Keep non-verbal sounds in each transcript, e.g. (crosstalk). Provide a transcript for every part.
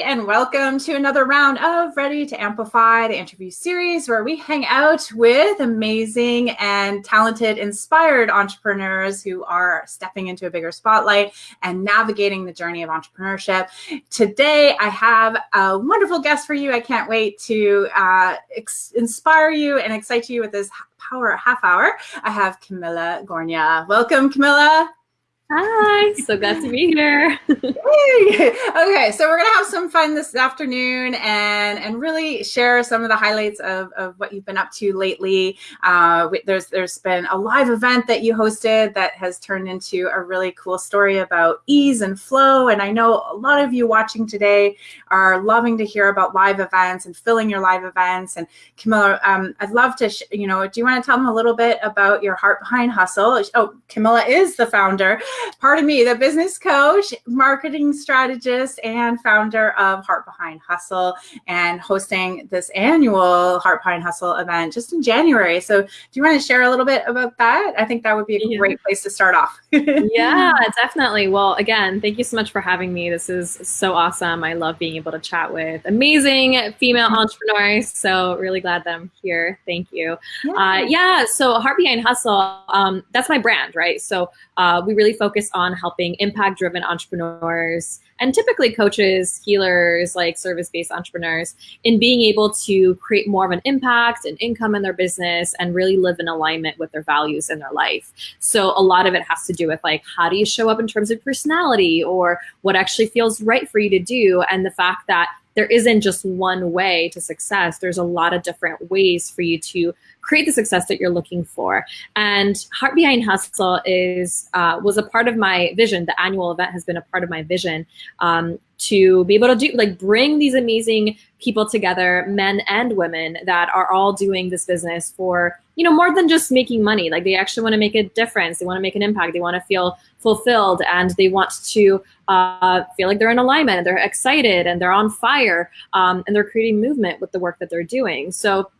and welcome to another round of Ready to Amplify, the interview series where we hang out with amazing and talented, inspired entrepreneurs who are stepping into a bigger spotlight and navigating the journey of entrepreneurship. Today, I have a wonderful guest for you. I can't wait to uh, inspire you and excite you with this power half hour. I have Camilla Gornia. Welcome, Camilla. Hi, so glad to be here. okay, so we're gonna have some fun this afternoon and and really share some of the highlights of, of what you've been up to lately. Uh, there's there's been a live event that you hosted that has turned into a really cool story about ease and flow. And I know a lot of you watching today are loving to hear about live events and filling your live events. And Camilla, um, I'd love to, you know, do you want to tell them a little bit about your heart behind hustle? Oh, Camilla is the founder pardon me, the business coach, marketing strategist, and founder of Heart Behind Hustle, and hosting this annual Heart Behind Hustle event just in January. So, do you want to share a little bit about that? I think that would be a yeah. great place to start off. (laughs) yeah, definitely. Well, again, thank you so much for having me. This is so awesome. I love being able to chat with amazing female mm-hmm. entrepreneurs. So, really glad that I'm here. Thank you. Yeah. Uh, yeah so, Heart Behind Hustle, um, that's my brand, right? So, uh, we really focus on helping impact driven entrepreneurs and typically coaches, healers, like service based entrepreneurs in being able to create more of an impact and income in their business and really live in alignment with their values in their life. So a lot of it has to do with like, how do you show up in terms of personality or what actually feels right for you to do? And the fact that there isn't just one way to success. There's a lot of different ways for you to create the success that you're looking for. And Heart Behind Hustle is uh, was a part of my vision. The annual event has been a part of my vision um, to be able to do like bring these amazing people together, men and women that are all doing this business for you know more than just making money. Like they actually want to make a difference. They want to make an impact. They want to feel fulfilled, and they want to uh, feel like they're in alignment. And they're excited and they're on fire, um, and they're creating movement with the work that they're doing. So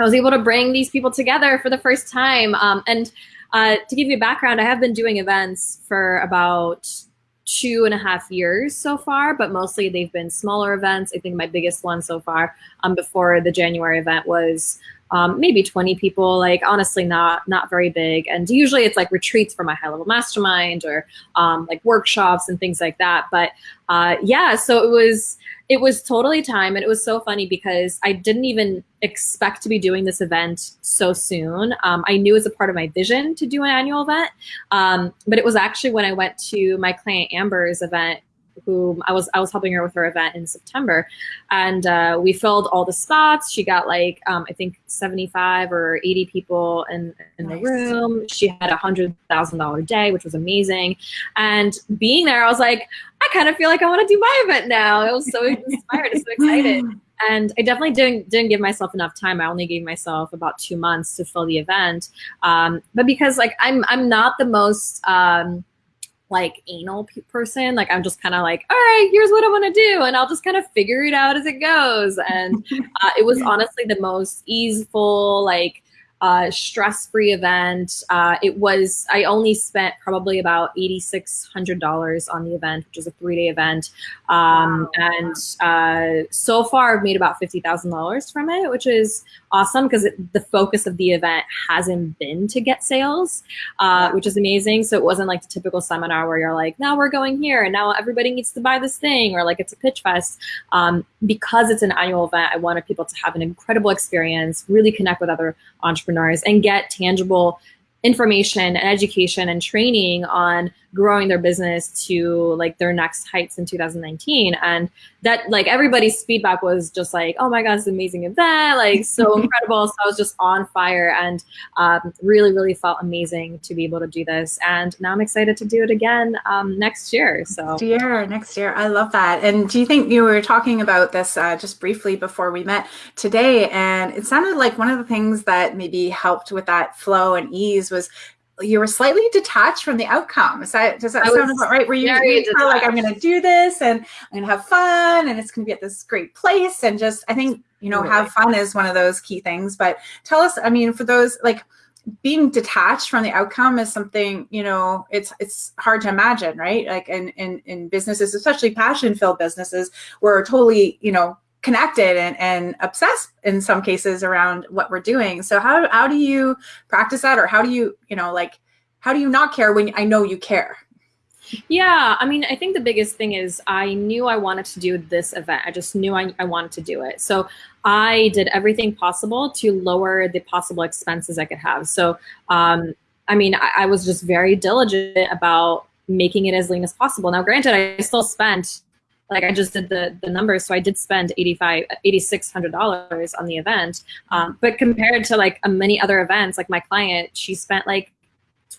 I was able to bring these people together for the first time. Um, and uh, to give you background, I have been doing events for about two and a half years so far, but mostly they've been smaller events. I think my biggest one so far um, before the January event was um, maybe 20 people, like honestly not not very big. And usually it's like retreats for my high level mastermind or um, like workshops and things like that. But uh, yeah, so it was it was totally time and it was so funny because I didn't even expect to be doing this event so soon. Um, I knew was a part of my vision to do an annual event, um, but it was actually when I went to my client Amber's event who I was I was helping her with her event in September, and uh, we filled all the spots. She got like um, I think seventy five or eighty people in in nice. the room. She had a hundred thousand dollar day, which was amazing. And being there, I was like, I kind of feel like I want to do my event now. I was so (laughs) inspired, so excited. And I definitely didn't didn't give myself enough time. I only gave myself about two months to fill the event. Um, but because like I'm I'm not the most um, like anal person. Like I'm just kind of like, all right, here's what I want to do, and I'll just kind of figure it out as it goes. And (laughs) uh, it was honestly the most easeful, like uh, stress-free event. Uh, it was I only spent probably about eighty six hundred dollars on the event, which is a three-day event, um, and uh, so far I've made about fifty thousand dollars from it, which is awesome because the focus of the event hasn't been to get sales, uh, which is amazing. So it wasn't like the typical seminar where you're like, now we're going here and now everybody needs to buy this thing, or like it's a pitch fest. Um, because it's an annual event, I wanted people to have an incredible experience, really connect with other entrepreneurs and get tangible information and education and training on growing their business to like their next heights in 2019 and that like everybody's feedback was just like oh my god it's an amazing event like so (laughs) incredible. So i was just on fire and um, really really felt amazing to be able to do this. And now i'm excited to do it again um, next year so. Next year next year. I love that. And do you think you were talking about this uh, just briefly before we met today and it sounded like one of the things that maybe helped with that flow and ease was you were slightly detached from the outcome. Is that, does that I sound about right? Were you, were like, I'm going to do this and I'm going to have fun and it's going to be at this great place and just, I think, you know, have fun is one of those key things. But tell us, I mean, for those like, being detached from the outcome is something you know it's it's hard to imagine right like in in, in businesses especially passion filled businesses we're totally you know connected and, and obsessed in some cases around what we're doing so how, how do you practice that or how do you you know like how do you not care when i know you care yeah, I mean, I think the biggest thing is I knew I wanted to do this event. I just knew I, I wanted to do it. So I did everything possible to lower the possible expenses I could have. So, um, I mean, I, I was just very diligent about making it as lean as possible. Now, granted, I still spent like I just did the the numbers, so I did spend eighty five, eighty six hundred dollars on the event. Um, but compared to like many other events, like my client, she spent like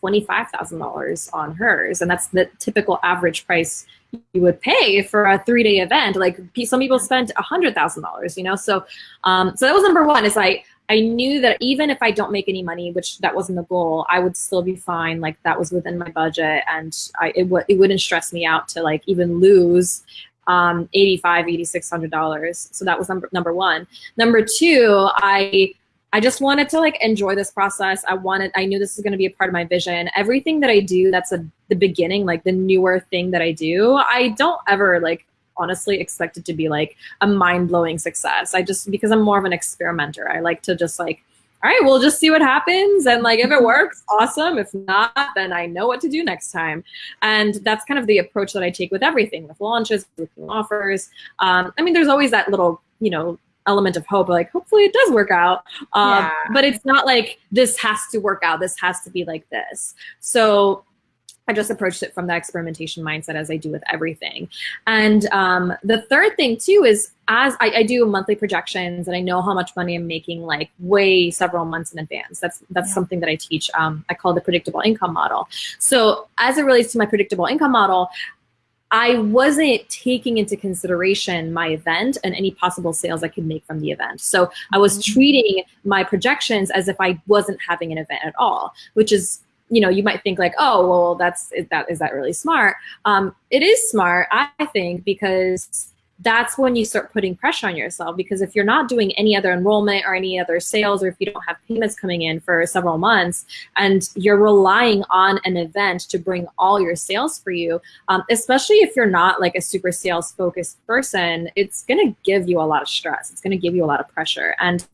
$25,000 on hers. And that's the typical average price you would pay for a three day event. Like some people spent $100,000, you know? So, um, so that was number one is like, I knew that even if I don't make any money, which that wasn't the goal, I would still be fine. Like that was within my budget and I, it, it wouldn't stress me out to like even lose um, 85, 8600 dollars. So that was number number one. Number two, I I just wanted to like enjoy this process. I wanted, I knew this was going to be a part of my vision. Everything that I do, that's a, the beginning, like the newer thing that I do, I don't ever like honestly expect it to be like a mind blowing success. I just, because I'm more of an experimenter, I like to just like, all right, we'll just see what happens. And like, if it works, awesome. If not, then I know what to do next time. And that's kind of the approach that I take with everything, with launches, with new offers. Um, I mean, there's always that little, you know, element of hope like hopefully it does work out um, yeah. but it's not like this has to work out this has to be like this so I just approached it from that experimentation mindset as I do with everything. And um, the third thing too is as I, I, do monthly projections and I know how much money I'm making like way several months in advance. That's that's yeah. something that I teach. Um, I call the predictable income model. So as it relates to my predictable income model, I wasn't taking into consideration my event and any possible sales I could make from the event. So I was mm-hmm. treating my projections as if I wasn't having an event at all, which is you know you might think like oh well that's is that is that really smart? Um, it is smart i think because that's when you start putting pressure on yourself because if you're not doing any other enrollment or any other sales or if you don't have payments coming in for several months and you're relying on an event to bring all your sales for you um, especially if you're not like a super sales focused person it's going to give you a lot of stress. It's going to give you a lot of pressure. And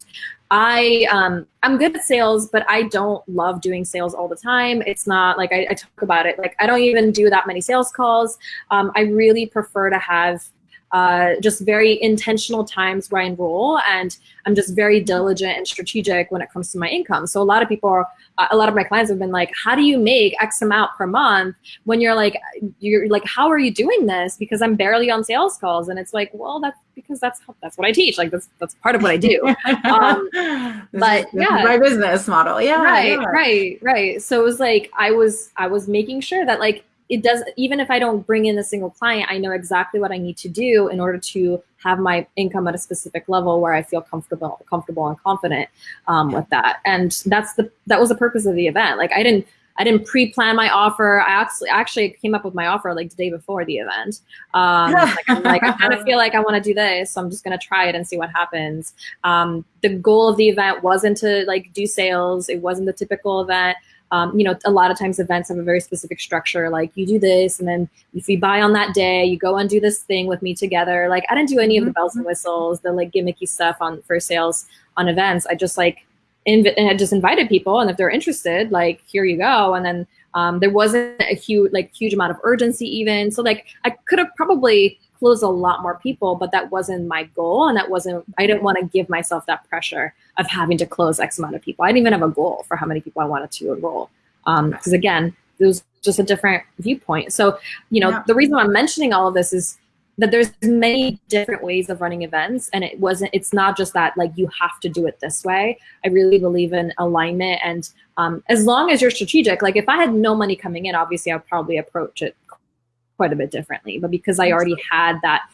I um, I'm good at sales, but I don't love doing sales all the time. It's not like I, I talk about it. Like I don't even do that many sales calls. Um, I really prefer to have uh, just very intentional times where I enroll, and I'm just very diligent and strategic when it comes to my income. So a lot of people, are, uh, a lot of my clients have been like, "How do you make X amount per month?" When you're like, you're like, "How are you doing this?" Because I'm barely on sales calls, and it's like, well, that's because that's that's what I teach. Like that's that's part of what I do. (laughs) Um, but yeah, my business model. Yeah, right, yeah. right, right. So it was like I was I was making sure that like it does even if i don't bring in a single client i know exactly what i need to do in order to have my income at a specific level where i feel comfortable comfortable and confident um, with that and that's the that was the purpose of the event like i didn't I didn't pre-plan my offer. I actually actually came up with my offer like the day before the event. Um, (laughs) like, like I kind of feel like I want to do this, so I'm just gonna try it and see what happens. Um, the goal of the event wasn't to like do sales. It wasn't the typical event um, you know, a lot of times events have a very specific structure. Like you do this, and then if you buy on that day, you go and do this thing with me together. Like I didn't do any of the mm-hmm. bells and whistles, the like gimmicky stuff on for sales on events. I just like inv- and I just invited people, and if they're interested, like here you go. And then um, there wasn't a huge like huge amount of urgency even. So like I could have probably closed a lot more people, but that wasn't my goal. And that wasn't, I didn't want to give myself that pressure of having to close X amount of people. I didn't even have a goal for how many people I wanted to enroll. Because um, again, it was just a different viewpoint. So, you know, yeah. the reason I'm mentioning all of this is that there's many different ways of running events and it wasn't it's not just that like you have to do it this way i really believe in alignment and um, as long as you're strategic like if i had no money coming in obviously i'd probably approach it quite a bit differently. But because I already had that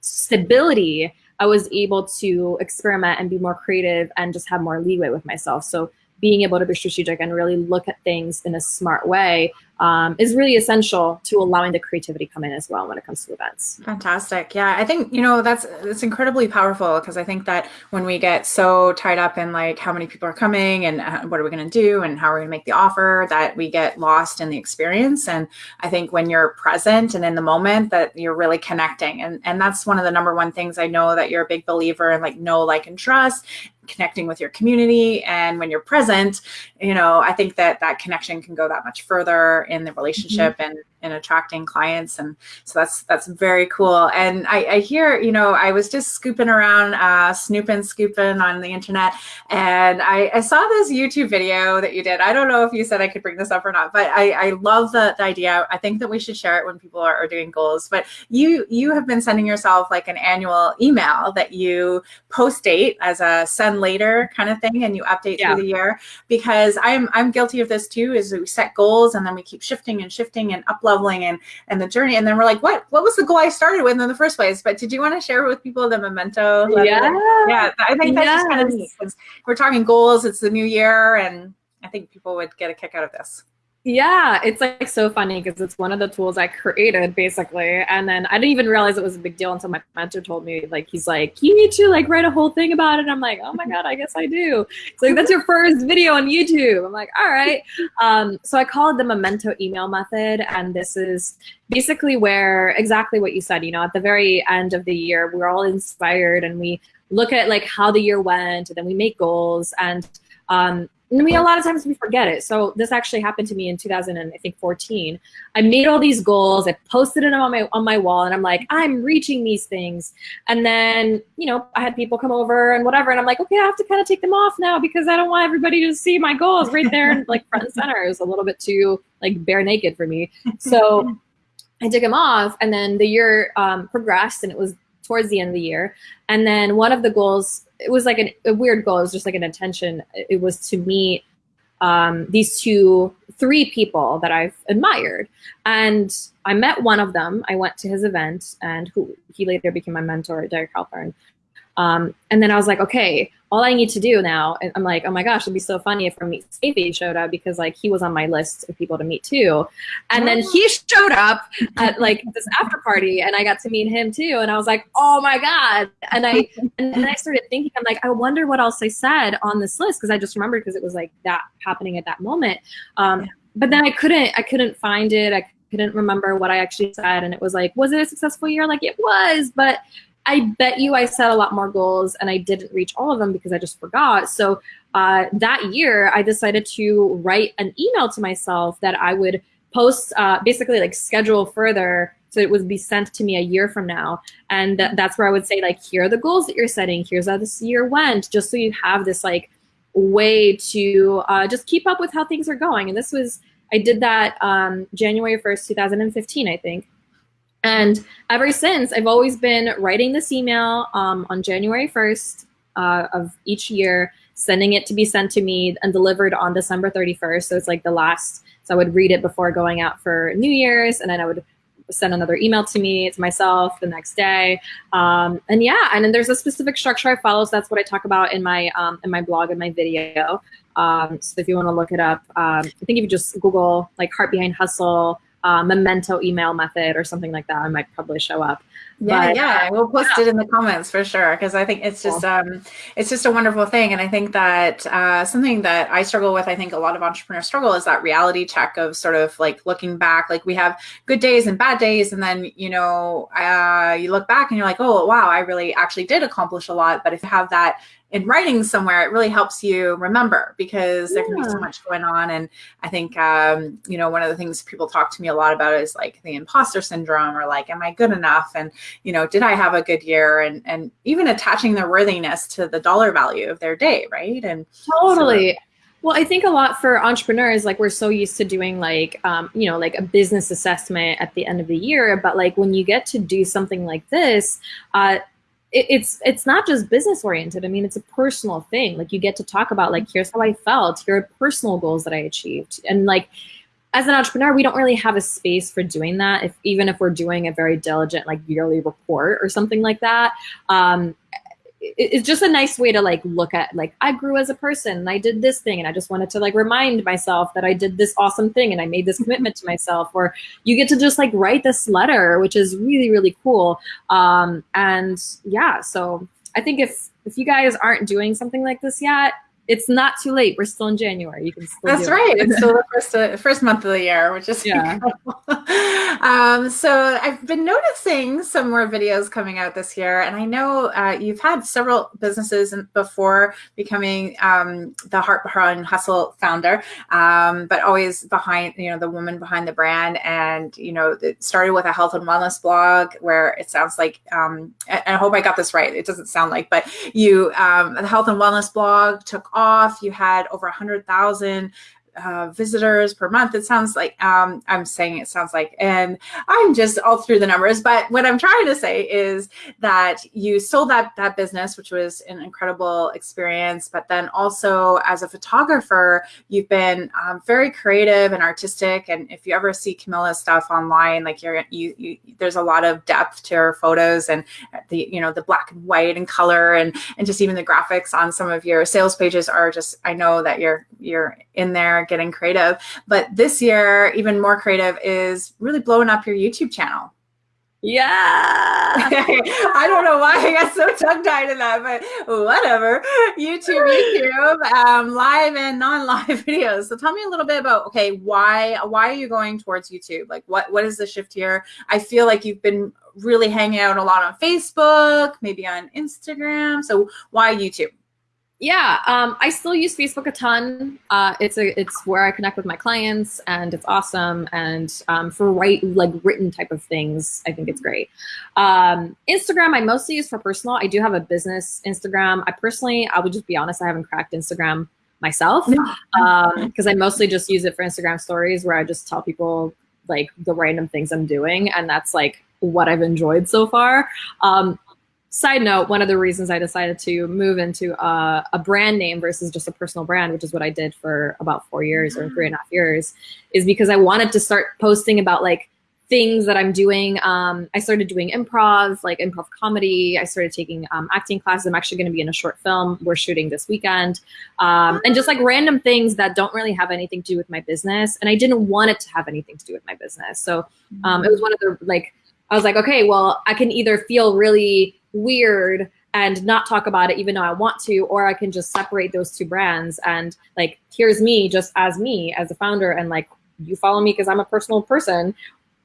stability, I was able to experiment and be more creative and just have more leeway with myself. So being able to be strategic and really look at things in a smart way um, is really essential to allowing the creativity come in as well when it comes to events. Fantastic. Yeah, I think you know that's it's incredibly powerful because I think that when we get so tied up in like how many people are coming and uh, what are we going to do and how are we going to make the offer that we get lost in the experience. And I think when you're present and in the moment that you're really connecting, and and that's one of the number one things I know that you're a big believer in, like know, like, and trust connecting with your community and when you're present you know i think that that connection can go that much further in the relationship mm-hmm. and in attracting clients and so that's that's very cool. And I, I hear you know i was just scooping around uh, snooping scooping on the internet and I, I, saw this youtube video that you did. I don't know if you said i could bring this up or not but i, I love the, the idea. I think that we should share it when people are, are doing goals. But you you have been sending yourself like an annual email that you post date as a send later kind of thing and you update yeah. through the year. Because i'm i'm guilty of this too is we set goals and then we keep shifting and shifting and uploading leveling and and the journey. And then we're like what what was the goal i started with in the first place? But did you want to share with people the memento yeah. Yeah i think that's yes. just kind of neat because we're talking goals it's the new year and i think people would get a kick out of this yeah, it's like so funny because it's one of the tools I created basically. And then I didn't even realize it was a big deal until my mentor told me, like, he's like, you need to like write a whole thing about it. And I'm like, oh my God, I guess I do. It's like, that's your first video on YouTube. I'm like, all right. Um, so I call it the memento email method. And this is basically where exactly what you said, you know, at the very end of the year, we're all inspired and we look at like how the year went and then we make goals and um, and we a lot of times we forget it. So this actually happened to me in 2014. I made all these goals. I posted it on my on my wall, and I'm like, I'm reaching these things. And then you know, I had people come over and whatever, and I'm like, okay, I have to kind of take them off now because I don't want everybody to see my goals right there, like front and center. It was a little bit too like bare naked for me. So I took them off, and then the year um, progressed, and it was towards the end of the year. And then one of the goals it was like an, a weird goal. It was just like an intention. It was to meet um, these two, three people that I've admired. And I met one of them. I went to his event and who he later became my mentor, Derek Halpern. Um, and then I was like, okay, all I need to do now, and I'm like, oh my gosh, it'd be so funny if Ramit Sethi showed up because like he was on my list of people to meet too. And then he showed up at like this after party and I got to meet him too. And I was like, oh my God. And I, and then I started thinking, I'm like, I wonder what else I said on this list. Cause I just remembered because it was like that happening at that moment. Um, but then I couldn't, I couldn't find it. I couldn't remember what I actually said. And it was like, was it a successful year? Like it was, but I bet you I set a lot more goals and I didn't reach all of them because I just forgot. So uh, that year, I decided to write an email to myself that I would post, uh, basically like schedule further so it would be sent to me a year from now. And th that's where I would say like, here are the goals that you're setting. Here's how this year went, just so you have this like way to uh, just keep up with how things are going. And this was, I did that um, January 1st, 2015, I think. And ever since, I've always been writing this email um, on January 1st uh, of each year, sending it to be sent to me and delivered on December 31st. So it's like the last, so I would read it before going out for New Year's, and then I would send another email to me, to myself the next day. Um, and yeah, and then there's a specific structure I follow. So that's what I talk about in my, um, in my blog and my video. Um, so if you want to look it up, um, I think if you just Google like Heart Behind Hustle, uh, memento email method or something like that, I might probably show up. Yeah, but, yeah, we'll post yeah. it in the comments for sure because I think it's just um, it's just a wonderful thing, and I think that uh, something that I struggle with, I think a lot of entrepreneurs struggle is that reality check of sort of like looking back, like we have good days and bad days, and then you know uh, you look back and you're like, oh wow, I really actually did accomplish a lot, but if you have that in writing somewhere, it really helps you remember because there can be so much going on. And I think, um, you know, one of the things people talk to me a lot about is like the imposter syndrome or like, am I good enough? And, you know, did I have a good year? And, and even attaching their worthiness to the dollar value of their day, right? And totally. So, well, I think a lot for entrepreneurs, like we're so used to doing like, um, you know, like a business assessment at the end of the year. But like when you get to do something like this, uh, it, it's it's not just business oriented. I mean, it's a personal thing. Like you get to talk about like here's how I felt, here are personal goals that I achieved, and like as an entrepreneur, we don't really have a space for doing that. If even if we're doing a very diligent like yearly report or something like that, um, it's just a nice way to like look at like I grew as a person and I did this thing and I just wanted to like remind myself that I did this awesome thing and I made this commitment to myself. Or you get to just like write this letter which is really really cool. Um and yeah so I think if if you guys aren't doing something like this yet it's not too late. We're still in January. You can still. That's right. It. It's still the (laughs) first uh, first month of the year, which is yeah. (laughs) um, so I've been noticing some more videos coming out this year, and I know uh, you've had several businesses before becoming um, the Heart Behind Hustle founder, um, but always behind you know the woman behind the brand, and you know it started with a health and wellness blog where it sounds like, um, and I hope I got this right. It doesn't sound like, but you um, the health and wellness blog took off. You had over a hundred thousand uh, visitors per month. It sounds like um, I'm saying it sounds like, and I'm just all through the numbers. But what I'm trying to say is that you sold that that business, which was an incredible experience. But then also as a photographer, you've been um, very creative and artistic. And if you ever see Camilla's stuff online, like you're you, you there's a lot of depth to her photos and the you know the black and white and color and and just even the graphics on some of your sales pages are just I know that you're you're in there getting creative. But this year, even more creative is really blowing up your YouTube channel. Yeah. (laughs) I don't know why I got so tongue tied in that, but whatever. YouTube, YouTube, um, live and non-live (laughs) videos. So tell me a little bit about okay, why why are you going towards YouTube? Like what what is the shift here? I feel like you've been really hanging out a lot on Facebook, maybe on Instagram. So why YouTube? Yeah, um, I still use Facebook a ton. Uh, it's a it's where I connect with my clients, and it's awesome. And um, for write like written type of things, I think it's great. Um, Instagram, I mostly use for personal. I do have a business Instagram. I personally, I would just be honest, I haven't cracked Instagram myself because um, I mostly just use it for Instagram stories, where I just tell people like the random things I'm doing, and that's like what I've enjoyed so far. Um, side note, one of the reasons I decided to move into a, a, brand name versus just a personal brand, which is what I did for about four years or three and a half years, is because I wanted to start posting about like things that I'm doing. Um, I started doing improv, like improv comedy. I started taking um, acting classes. I'm actually going to be in a short film we're shooting this weekend. Um, and just like random things that don't really have anything to do with my business. And I didn't want it to have anything to do with my business. So um, it was one of the like, I was like, okay, well, I can either feel really weird and not talk about it even though I want to, or I can just separate those two brands and like, here's me just as me as a founder and like, you follow me because I'm a personal person,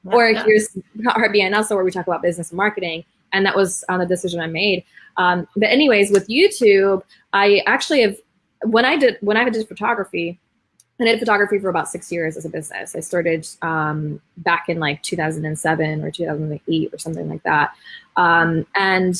or here's Behind Hustle where we talk about business and marketing. And that was on the decision I made. Um, but anyways, with YouTube, I actually have, when I did, when I did photography, I did photography for about six years as a business. I started um, back in like 2007 or 2008 or something like that. Um, and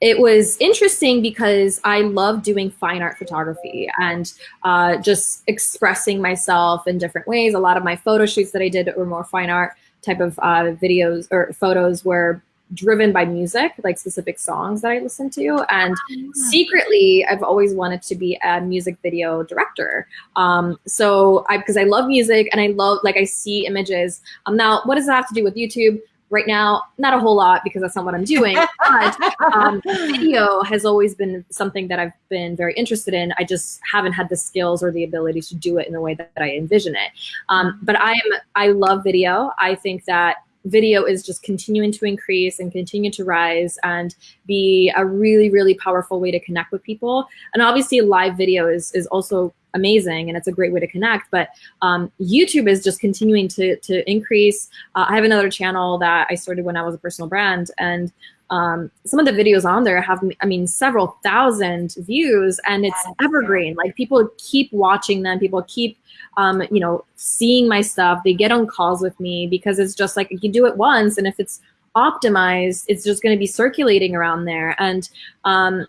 it was interesting because I love doing fine art photography and uh, just expressing myself in different ways. A lot of my photo shoots that I did were more fine art type of uh, videos or photos where driven by music, like specific songs that I listen to. And oh, secretly, I've always wanted to be a music video director. Um, so I, because I love music and I love, like I see images. Um, now, what does that have to do with YouTube? Right now, not a whole lot because that's not what I'm doing. (laughs) But um, video has always been something that I've been very interested in. I just haven't had the skills or the ability to do it in the way that, that I envision it. Um, but I am, I love video. I think that video is just continuing to increase and continue to rise and be a really, really powerful way to connect with people. And obviously live video is, is also amazing and it's a great way to connect. But um, YouTube is just continuing to, to increase. Uh, I have another channel that I started when I was a personal brand and um, some of the videos on there have, I mean, several thousand views and it's evergreen. Like people keep watching them. People keep um, you know, seeing my stuff. They get on calls with me because it's just like you do it once, and if it's optimized, it's just going to be circulating around there. And um,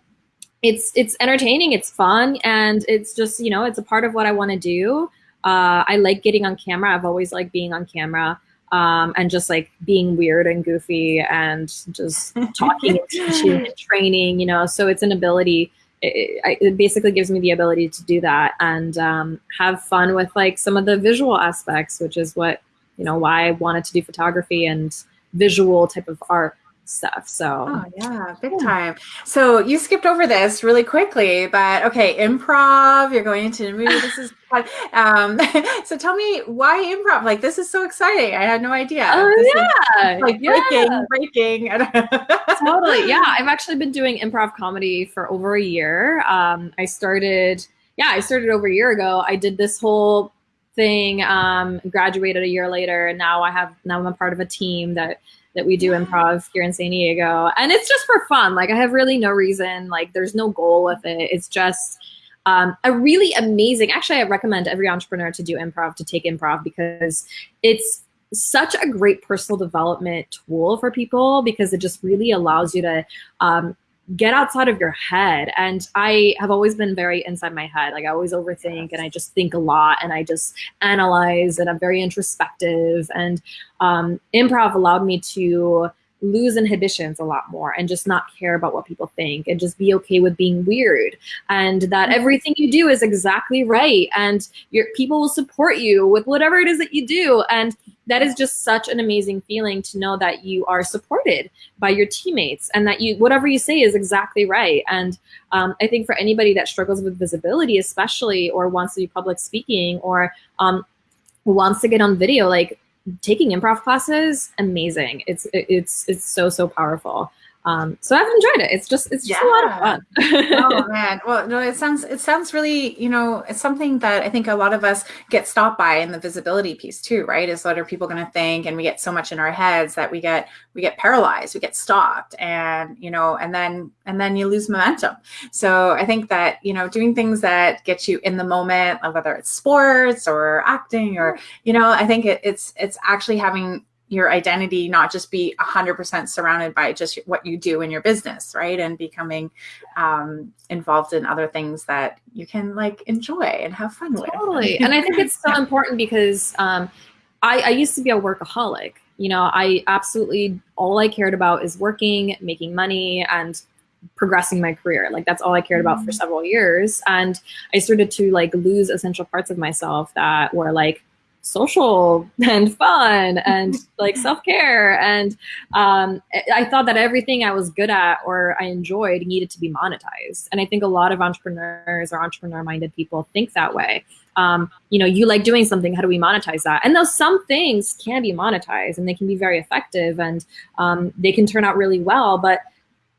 it's it's entertaining, it's fun, and it's just you know, it's a part of what I want to do. Uh, I like getting on camera. I've always liked being on camera. Um, and just like being weird and goofy and just (laughs) talking and teaching and training, you know, so it's an ability it, it, basically gives me the ability to do that and um, have fun with like some of the visual aspects, which is what, you know, why I wanted to do photography and visual type of art. Stuff. So oh, yeah, big time. So you skipped over this really quickly, but okay, improv. You're going into the movie. This is (laughs) fun. Um, (laughs) so tell me why improv? Like this is so exciting. I had no idea. Oh this yeah, like yeah. breaking, breaking. (laughs) totally. Yeah, I've actually been doing improv comedy for over a year. Um, I started. Yeah, I started over a year ago. I did this whole thing um, graduated a year later and now i have now i'm a part of a team that that we do improv here in San Diego. And it's just for fun. Like I have really no reason, like there's no goal with it. It's just um, a really amazing, actually I recommend every entrepreneur to do improv, to take improv because it's such a great personal development tool for people because it just really allows you to um, get outside of your head. And I have always been very inside my head. Like I always overthink and I just think a lot and I just analyze and I'm very introspective. And um, improv allowed me to lose inhibitions a lot more and just not care about what people think and just be okay with being weird and that mm-hmm. everything you do is exactly right and your people will support you with whatever it is that you do and that is just such an amazing feeling to know that you are supported by your teammates and that you whatever you say is exactly right. And um, i think for anybody that struggles with visibility especially or wants to do public speaking or um, wants to get on video like taking improv classes amazing. It's it's it's so so powerful um, so I've enjoyed it. It's just it's just yeah. a lot of fun. oh man, well no, it sounds it sounds really you know it's something that I think a lot of us get stopped by in the visibility piece too, right? Is what are people going to think, and we get so much in our heads that we get we get paralyzed, we get stopped, and you know, and then and then you lose momentum. So I think that you know doing things that get you in the moment, whether it's sports or acting or you know, I think it, it's it's actually having your identity not just be 100% surrounded by just what you do in your business right? And becoming um, involved in other things that you can like enjoy and have fun with. Totally. (laughs) And i think it's so important because um, I, I used to be a workaholic. You know i absolutely all i cared about is working making money and progressing my career. Like that's all i cared about mm-hmm. for several years. And i started to like lose essential parts of myself that were like social and fun and like self-care and um, i thought that everything i was good at or i enjoyed needed to be monetized. And i think a lot of entrepreneurs or entrepreneur minded people think that way. Um, you know you like doing something how do we monetize that? And those some things can be monetized and they can be very effective and um, they can turn out really well but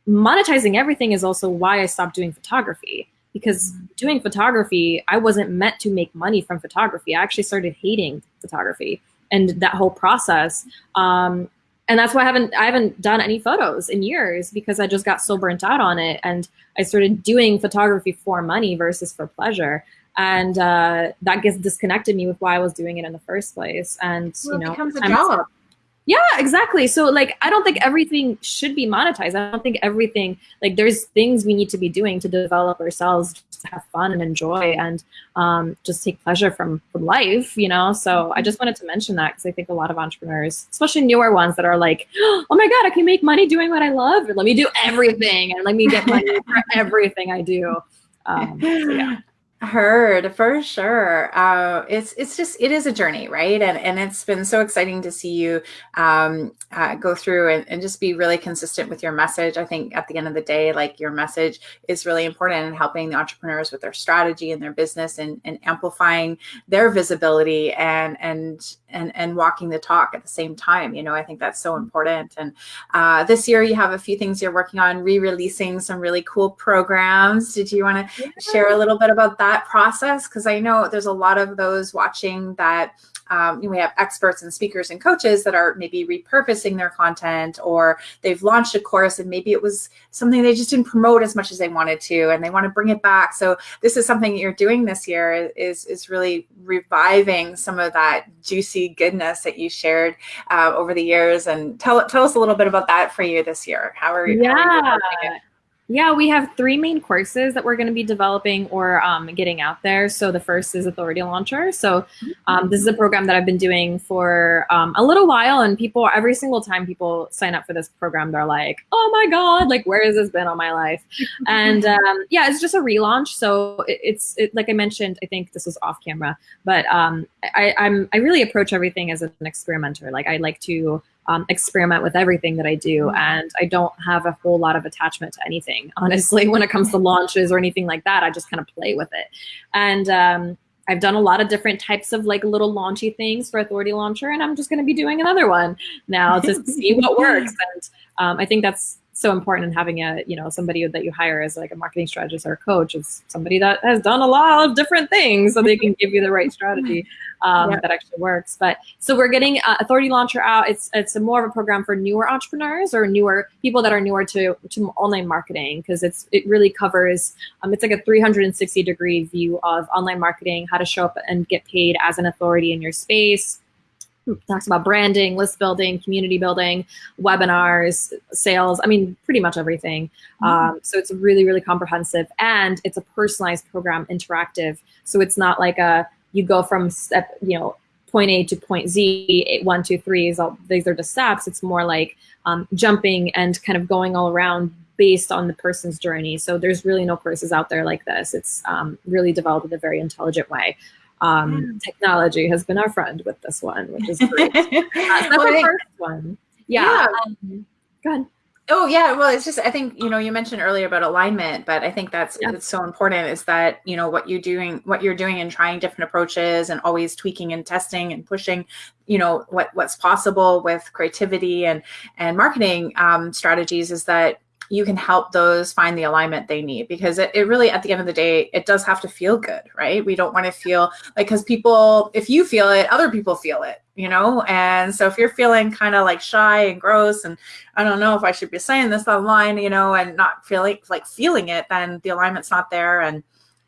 monetizing everything is also why i stopped doing photography because doing photography, I wasn't meant to make money from photography. I actually started hating photography and that whole process. Um, and that's why I haven't I haven't done any photos in years because I just got so burnt out on it. And I started doing photography for money versus for pleasure. And uh, that gets disconnected me with why I was doing it in the first place. And well, you know, it becomes a job. Yeah, exactly. So like I don't think everything should be monetized. I don't think everything like there's things we need to be doing to develop ourselves just to have fun and enjoy and um, just take pleasure from, from life, you know? So I just wanted to mention that because I think a lot of entrepreneurs, especially newer ones that are like, oh my God, I can make money doing what I love. Let me do everything and let me get money for (laughs) everything I do. Um, so yeah. Heard for sure. Uh, it's it's just it is a journey, right? And and it's been so exciting to see you um, uh, go through and, and just be really consistent with your message. I think at the end of the day, like your message is really important in helping the entrepreneurs with their strategy and their business and, and amplifying their visibility and and and and walking the talk at the same time. You know, I think that's so important. And uh, this year, you have a few things you're working on, re-releasing some really cool programs. Did you want to yeah. share a little bit about that? that process because I know there's a lot of those watching that um, we have experts and speakers and coaches that are maybe repurposing their content or they've launched a course and maybe it was something they just didn't promote as much as they wanted to and they want to bring it back. So this is something you're doing this year is, is really reviving some of that juicy goodness that you shared uh, over the years. And tell, tell us a little bit about that for you this year. How are you? Yeah. How are you yeah, we have three main courses that we're going to be developing or um, getting out there. So the first is Authority Launcher. So um, this is a program that I've been doing for um, a little while, and people every single time people sign up for this program, they're like, "Oh my god, like where has this been all my life?" (laughs) and um, yeah, it's just a relaunch. So it, it's it, like I mentioned, I think this was off camera, but um, I, I'm I really approach everything as an experimenter. Like I like to um, experiment with everything that I do. Mm-hmm. And I don't have a whole lot of attachment to anything, (laughs) honestly, when it comes to launches or anything like that. I just kind of play with it. And um, I've done a lot of different types of like little launchy things for Authority Launcher, and I'm just going to be doing another one now to see what works. (laughs) And um, I think that's so important in having a you know somebody that you hire as like a marketing strategist or a coach is somebody that has done a lot of different things so they can give you the right strategy (laughs) um, that actually works. But so we're getting uh, authority launcher out. It's it's a more of a program for newer entrepreneurs or newer people that are newer to to online marketing because it's it really covers um, it's like a 360 degree view of online marketing how to show up and get paid as an authority in your space talks about branding, list building, community building, webinars, sales. I mean, pretty much everything. Mm-hmm. Um, so it's really, really comprehensive, and it's a personalized program, interactive. So it's not like a you go from step, you know, point A to point Z, eight, one, two, three is all these are the steps. It's more like um, jumping and kind of going all around based on the person's journey. So there's really no courses out there like this. It's um, really developed in a very intelligent way um, technology has been our friend with this one, which is great. uh, (laughs) that's well, the first one. Yeah. yeah. Um, go ahead. Oh yeah, well it's just I think you know you mentioned earlier about alignment, but I think that's yeah. it's so important is that you know what you're doing what you're doing and trying different approaches and always tweaking and testing and pushing you know what what's possible with creativity and and marketing um, strategies is that you can help those find the alignment they need because it, it really at the end of the day it does have to feel good right? We don't want to feel like because people if you feel it other people feel it you know? And so if you're feeling kind of like shy and gross and i don't know if i should be saying this online you know and not feeling like feeling it then the alignment's not there and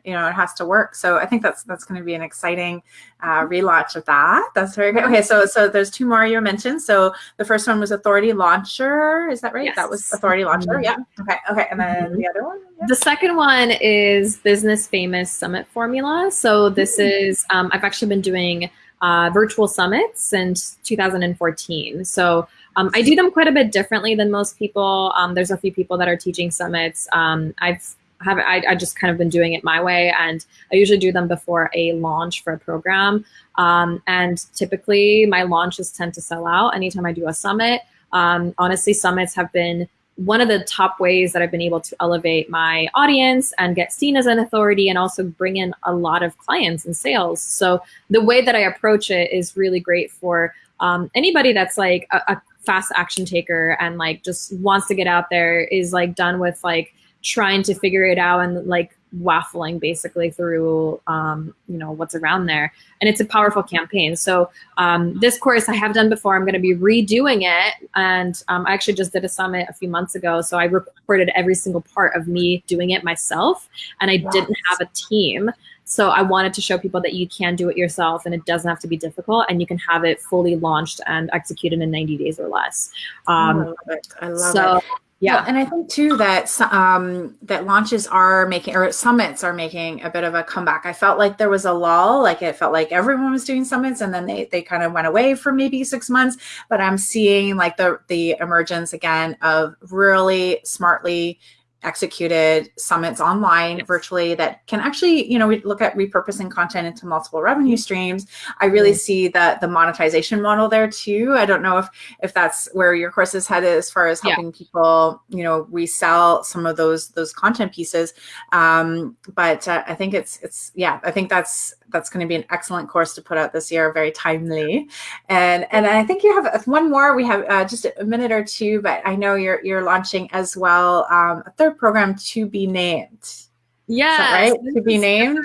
you know it has to work so i think that's that's going to be an exciting uh, relaunch of that that's very good okay so so there's two more you mentioned so the first one was authority launcher is that right yes. that was authority launcher mm-hmm. yeah okay okay and then mm-hmm. the other one yeah. the second one is business famous summit formula so this mm-hmm. is um, i've actually been doing uh, virtual summits since 2014 so um, I do them quite a bit differently than most people. Um, there's a few people that are teaching summits. Um, I've have I, I just kind of been doing it my way and I usually do them before a launch for a program. Um, and typically my launches tend to sell out anytime I do a summit. Um, honestly, summits have been one of the top ways that I've been able to elevate my audience and get seen as an authority and also bring in a lot of clients and sales. So the way that I approach it is really great for um, anybody that's like a, a fast action taker and like just wants to get out there is like done with like trying to figure it out and like waffling basically through um, you know what's around there. And it's a powerful campaign. So um, this course i have done before. I'm going to be redoing it. And um, i actually just did a summit a few months ago. So i recorded every single part of me doing it myself. And i yes. didn't have a team. So i wanted to show people that you can do it yourself and it doesn't have to be difficult. And you can have it fully launched and executed in 90 days or less. Um, I love it. I love so it. Yeah, well, and I think too that um, that launches are making or summits are making a bit of a comeback. I felt like there was a lull, like it felt like everyone was doing summits, and then they they kind of went away for maybe six months. But I'm seeing like the the emergence again of really smartly executed summits online virtually that can actually you know we look at repurposing content into multiple revenue streams. I really see that the monetization model there too. I don't know if if that's where your course is headed as far as helping yeah. people you know resell some of those those content pieces. Um but uh, i think it's it's yeah i think that's that's going to be an excellent course to put out this year, very timely. And and I think you have one more. We have uh, just a minute or two, but I know you're you're launching as well um, a third program to be named. Yeah, right. To be named.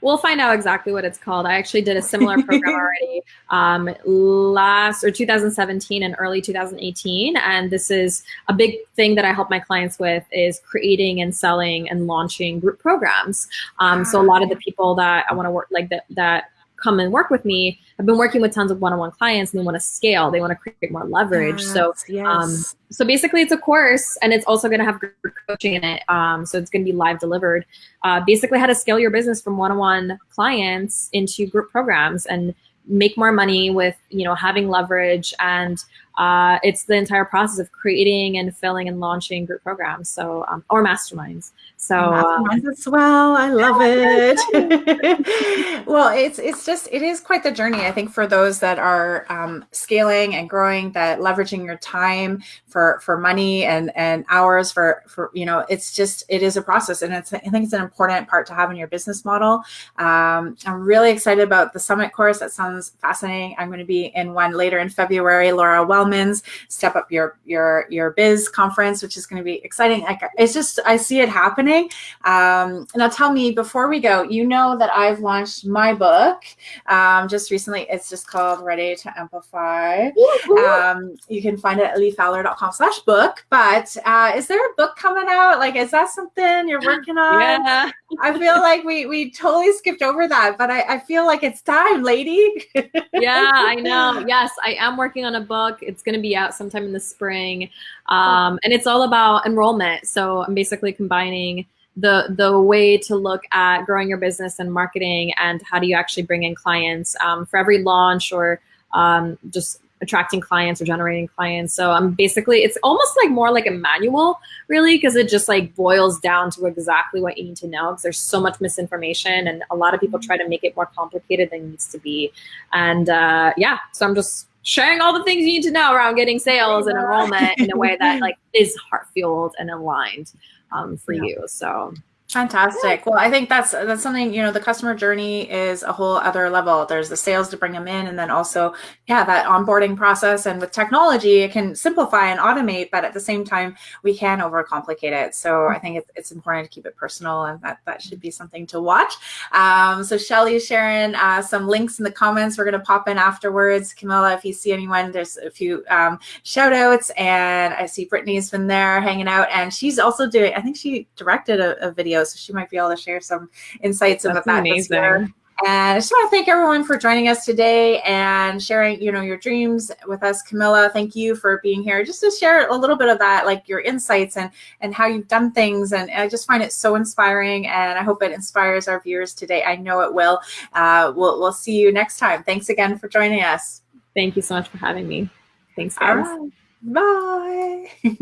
We'll find out exactly what it's called. I actually did a similar program (laughs) already um, last or 2017 and early 2018, and this is a big thing that I help my clients with is creating and selling and launching group programs. Um, so a lot of the people that I want to work like that that come and work with me. I've been working with tons of one-on-one clients and they want to scale. They want to create more leverage. Yes, so yes. Um, so basically it's a course and it's also going to have group coaching in it. Um, so it's going to be live delivered. Uh, basically how to scale your business from one-on-one clients into group programs and make more money with you know having leverage and uh, it's the entire process of creating and filling and launching group programs, so um, or masterminds. So uh, as well. I love it. (laughs) well, it's it's just it is quite the journey. I think for those that are um, scaling and growing, that leveraging your time for for money and and hours for for you know, it's just it is a process, and it's I think it's an important part to have in your business model. Um, I'm really excited about the summit course. That sounds fascinating. I'm going to be in one later in February. Laura Wellman's Step Up Your Your Your Biz conference, which is going to be exciting. Like it's just I see it happening. Um, now tell me before we go, you know that I've launched my book um, just recently. It's just called Ready to Amplify. Um, you can find it at leefowler.com slash book. But uh, is there a book coming out? Like, is that something you're working (gasps) on? Yeah. I feel like we we totally skipped over that, but I, I feel like it's time, lady. (laughs) yeah, I know. Yes, I am working on a book. It's going to be out sometime in the spring, um, and it's all about enrollment. So I'm basically combining the the way to look at growing your business and marketing, and how do you actually bring in clients um, for every launch or um, just attracting clients or generating clients. So I'm basically, it's almost like more like a manual, really, because it just like boils down to exactly what you need to know. Because there's so much misinformation, and a lot of people try to make it more complicated than it needs to be. And uh, yeah, so I'm just sharing all the things you need to know around getting sales and enrollment in a way that (laughs) like is heart fueled and aligned um, for yeah. you. So Fantastic. Well, I think that's that's something, you know, the customer journey is a whole other level. There's the sales to bring them in and then also, yeah, that onboarding process and with technology, it can simplify and automate, but at the same time, we can overcomplicate it. So I think it's, it's important to keep it personal and that, that should be something to watch. Um, so Shelly is sharing uh, some links in the comments. We're going to pop in afterwards. Camilla, if you see anyone, there's a few um, shout outs and I see Brittany's been there hanging out and she's also doing, I think she directed a, a video so she might be able to share some insights That's about that amazing. this year. And I just want to thank everyone for joining us today and sharing, you know, your dreams with us. Camilla, thank you for being here just to share a little bit of that, like your insights and and how you've done things. And I just find it so inspiring, and I hope it inspires our viewers today. I know it will. Uh, we'll we'll see you next time. Thanks again for joining us. Thank you so much for having me. Thanks, guys. Bye. (laughs)